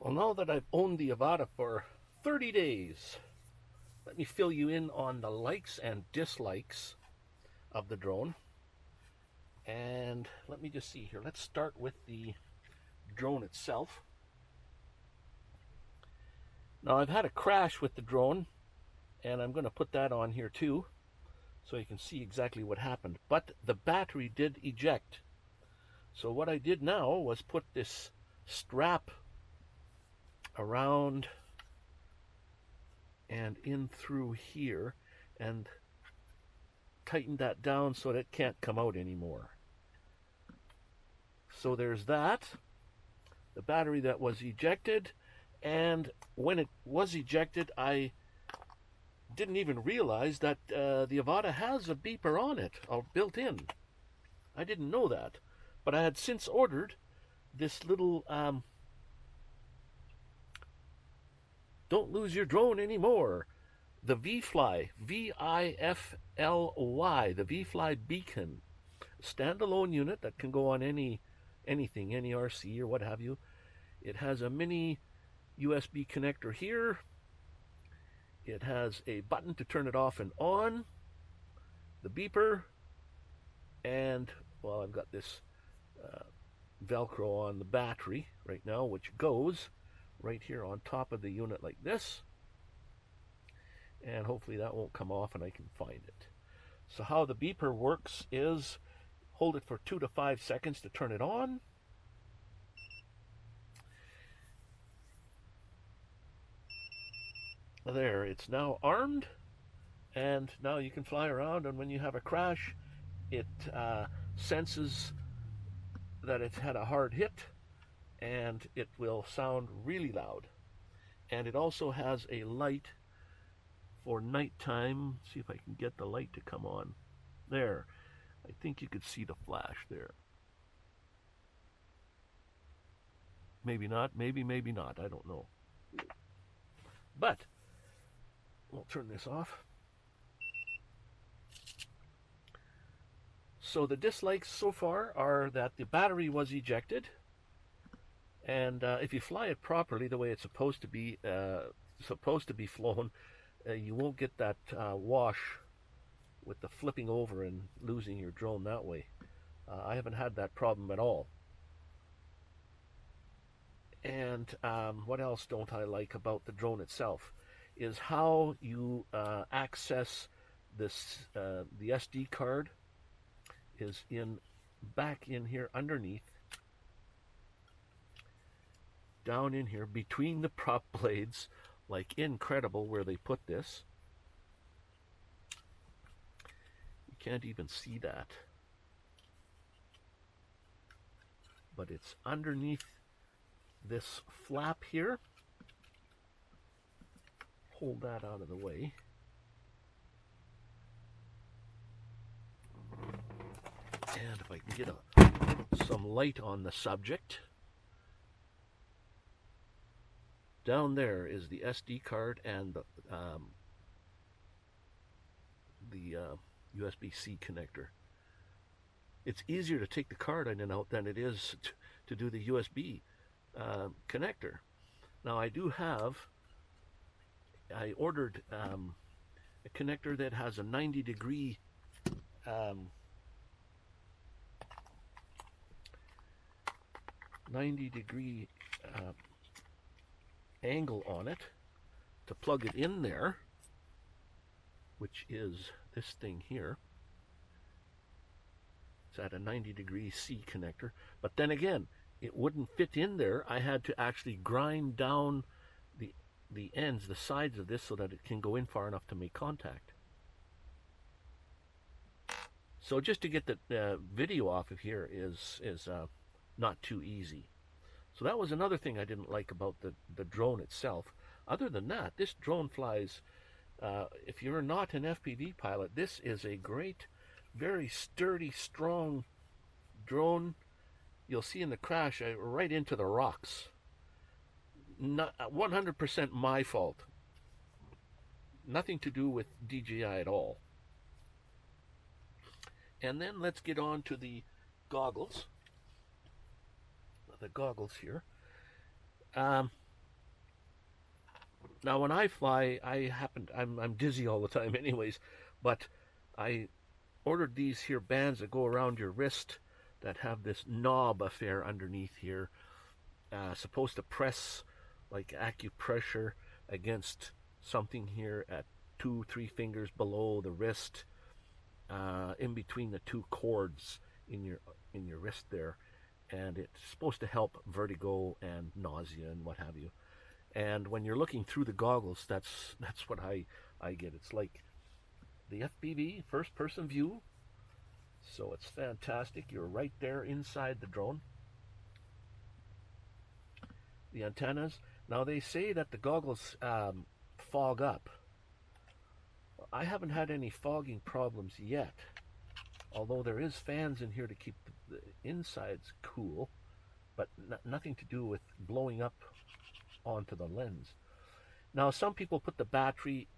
Well, now that I've owned the Avata for 30 days, let me fill you in on the likes and dislikes of the drone. And let me just see here. Let's start with the drone itself. Now I've had a crash with the drone and I'm going to put that on here too so you can see exactly what happened. But the battery did eject. So what I did now was put this strap around and in through here and tighten that down so that it can't come out anymore. So there's that. The battery that was ejected and when it was ejected I didn't even realize that uh, the Avata has a beeper on it, or built in. I didn't know that. But I had since ordered this little um, don't lose your drone anymore. The V-Fly, V-I-F-L-Y, the V-Fly beacon, standalone unit that can go on any anything, any RC or what have you. It has a mini USB connector here. It has a button to turn it off and on, the beeper, and well, I've got this uh, Velcro on the battery right now, which goes right here on top of the unit like this. And hopefully that won't come off and I can find it. So how the beeper works is hold it for two to five seconds to turn it on. There, it's now armed and now you can fly around and when you have a crash it uh, senses that it's had a hard hit and it will sound really loud. And it also has a light for nighttime. See if I can get the light to come on. There. I think you could see the flash there. Maybe not, maybe, maybe not. I don't know. But, we'll turn this off. So the dislikes so far are that the battery was ejected and uh, if you fly it properly, the way it's supposed to be, uh, supposed to be flown, uh, you won't get that uh, wash with the flipping over and losing your drone that way. Uh, I haven't had that problem at all. And um, what else don't I like about the drone itself is how you uh, access this the SD card is in back in here underneath down in here between the prop blades, like incredible where they put this. You can't even see that. But it's underneath this flap here. Hold that out of the way. And if I can get a, some light on the subject. Down there is the SD card and the, um, the uh, USB-C connector. It's easier to take the card in and out than it is to, to do the USB uh, connector. Now I do have, I ordered um, a connector that has a 90 degree um, 90 degree uh, angle on it to plug it in there, which is this thing here. It's at a 90 degree C connector. But then again, it wouldn't fit in there. I had to actually grind down the the ends, the sides of this so that it can go in far enough to make contact. So just to get the uh, video off of here is is uh, not too easy. So that was another thing I didn't like about the, the drone itself. Other than that, this drone flies, uh, if you're not an FPV pilot, this is a great, very sturdy, strong drone. You'll see in the crash, I, right into the rocks. Not 100% uh, my fault. Nothing to do with DJI at all. And then let's get on to the goggles the goggles here. Um, now when I fly, I happen I'm I'm dizzy all the time, anyways. But I ordered these here bands that go around your wrist that have this knob affair underneath here, uh, supposed to press like acupressure against something here at two, three fingers below the wrist, uh, in between the two cords in your in your wrist there, and it's supposed to help vertigo and nausea and what have you. And when you're looking through the goggles, that's that's what I I get. It's like the FPV first person view. So it's fantastic. You're right there inside the drone. The antennas. Now they say that the goggles um, fog up. I haven't had any fogging problems yet. Although there is fans in here to keep the, insides cool, but nothing to do with blowing up onto the lens. Now, some people put the battery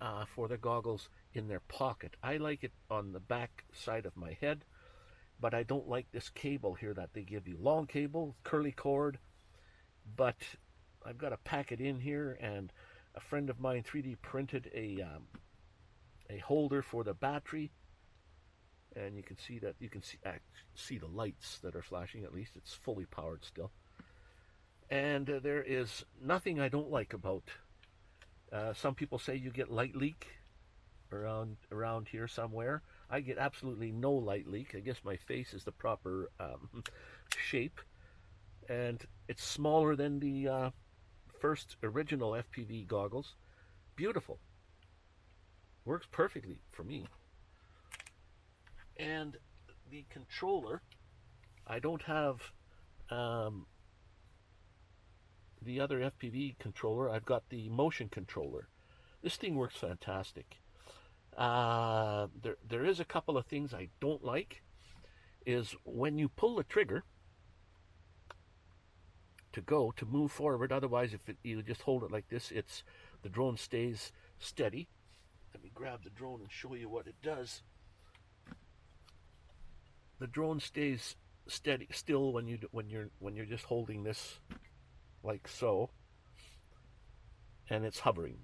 uh, for their goggles in their pocket. I like it on the back side of my head, but I don't like this cable here that they give you. Long cable, curly cord, but I've got to pack it in here, and a friend of mine 3D printed a um, a holder for the battery, and you can see that you can see uh, see the lights that are flashing. At least it's fully powered still. And uh, there is nothing I don't like about. Uh, some people say you get light leak around around here somewhere. I get absolutely no light leak. I guess my face is the proper um, shape, and it's smaller than the uh, first original FPV goggles. Beautiful. Works perfectly for me. And the controller, I don't have um, the other FPV controller, I've got the motion controller. This thing works fantastic. Uh, there, there is a couple of things I don't like. Is when you pull the trigger to go to move forward. Otherwise, if it, you just hold it like this, it's the drone stays steady. Let me grab the drone and show you what it does. The drone stays steady still when you when you're when you're just holding this like so, and it's hovering.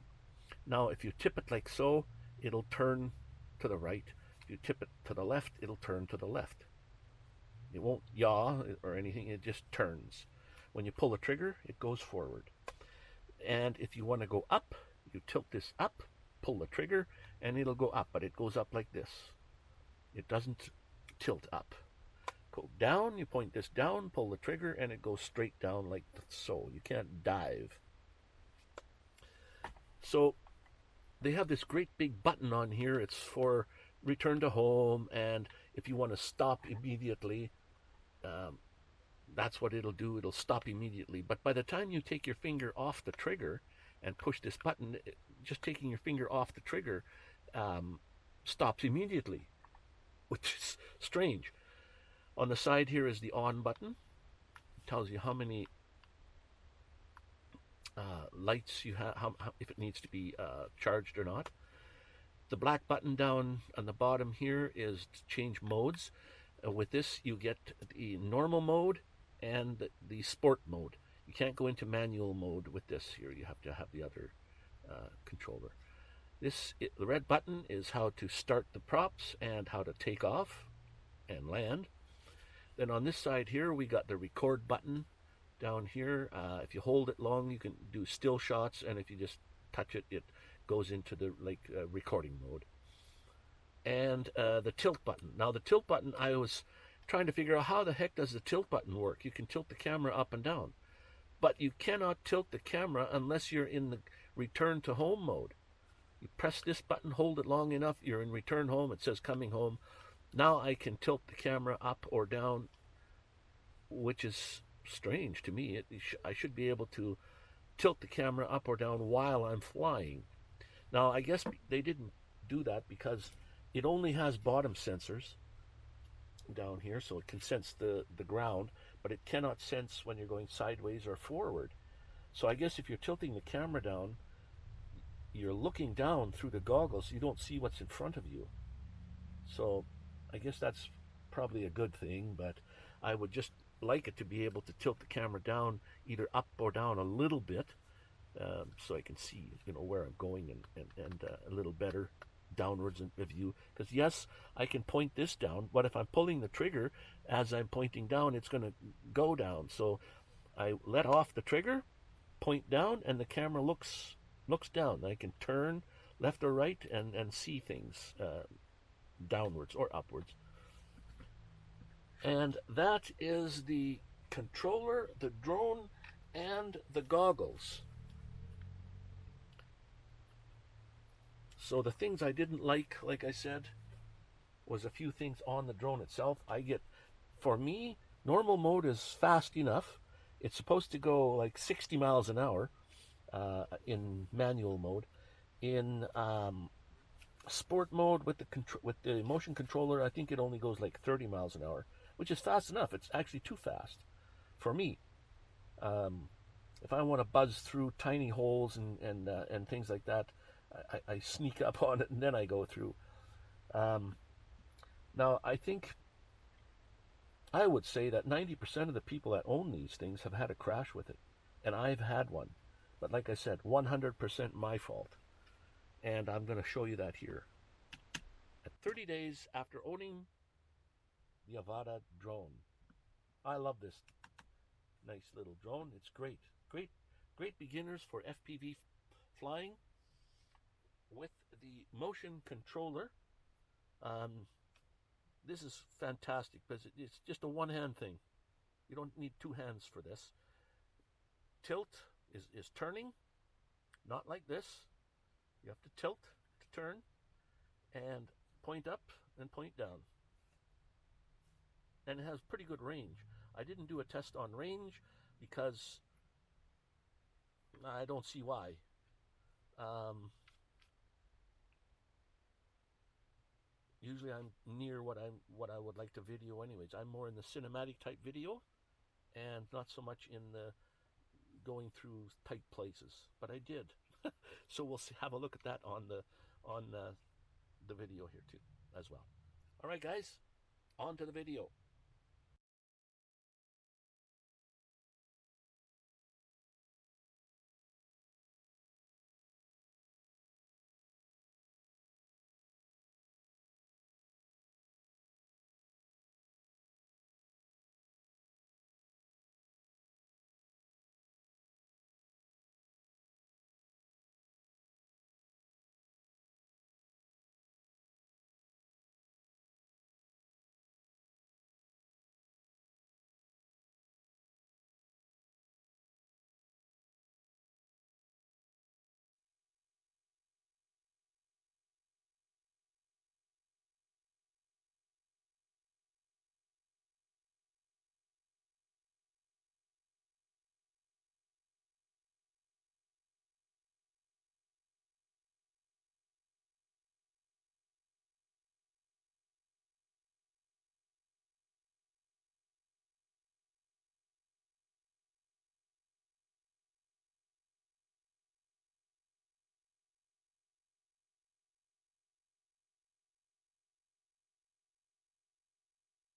Now, if you tip it like so, it'll turn to the right. If you tip it to the left, it'll turn to the left. It won't yaw or anything, it just turns. When you pull the trigger, it goes forward. And if you want to go up, you tilt this up, pull the trigger, and it'll go up, but it goes up like this. It doesn't tilt up. Go down, you point this down, pull the trigger, and it goes straight down like so. You can't dive. So they have this great big button on here. It's for return to home, and if you want to stop immediately, um, that's what it'll do. It'll stop immediately. But by the time you take your finger off the trigger and push this button, just taking your finger off the trigger um, stops immediately, which is strange. On the side here is the on button. It tells you how many uh, lights you have, how, how, if it needs to be uh, charged or not. The black button down on the bottom here is to change modes. Uh, with this, you get the normal mode and the, sport mode. You can't go into manual mode with this here. You have to have the other uh, controller. This the red button is how to start the props and how to take off and land. Then on this side here, we got the record button down here. Uh, if you hold it long, you can do still shots, and if you just touch it, it goes into the like uh, recording mode. And uh, the tilt button. Now the tilt button, I was trying to figure out how the heck does the tilt button work. You can tilt the camera up and down, but you cannot tilt the camera unless you're in the return to home mode. You press this button, hold it long enough, you're in return home. It says coming home. Now I can tilt the camera up or down, which is strange to me. It, I should be able to tilt the camera up or down while I'm flying. Now, I guess they didn't do that because it only has bottom sensors down here, so it can sense the, the ground, but it cannot sense when you're going sideways or forward. So I guess if you're tilting the camera down, you're looking down through the goggles, you don't see what's in front of you. So I guess that's probably a good thing, but I would just like it to be able to tilt the camera down either up or down a little bit um, so I can see, you know, where I'm going and, and, and uh, a little better downwards in view. Because yes, I can point this down, but if I'm pulling the trigger as I'm pointing down, it's going to go down. So I let off the trigger, point down, and the camera looks looks down. I can turn left or right and, and see things uh, downwards or upwards. And that is the controller, the drone, and the goggles. So the things I didn't like, like I said, was a few things on the drone itself. I get, for me, normal mode is fast enough. It's supposed to go like 60 miles an hour uh, in manual mode. In um, sport mode with the with the motion controller, I think it only goes like 30 miles an hour, which is fast enough. It's actually too fast for me. Um, if I want to buzz through tiny holes and and uh, and things like that, I, I, sneak up on it and then I go through. Um, now I think I would say that 90% of the people that own these things have had a crash with it, and I've had one. But like I said, 100% my fault. And I'm going to show you that here. At 30 days after owning the Avata drone, I love this nice little drone. It's great. Great, great beginners for FPV flying with the motion controller. Um, this is fantastic because it's just a one hand thing. You don't need two hands for this. Tilt is, is turning, not like this. You have to tilt to turn and point up and point down. And it has pretty good range. I didn't do a test on range because I don't see why. Um, usually I'm near what I'm what I would like to video anyways. I'm more in the cinematic type video and not so much in the going through tight places. But I did. so we'll see, have a look at that on the on uh, the video here too as well. All right guys, on to the video.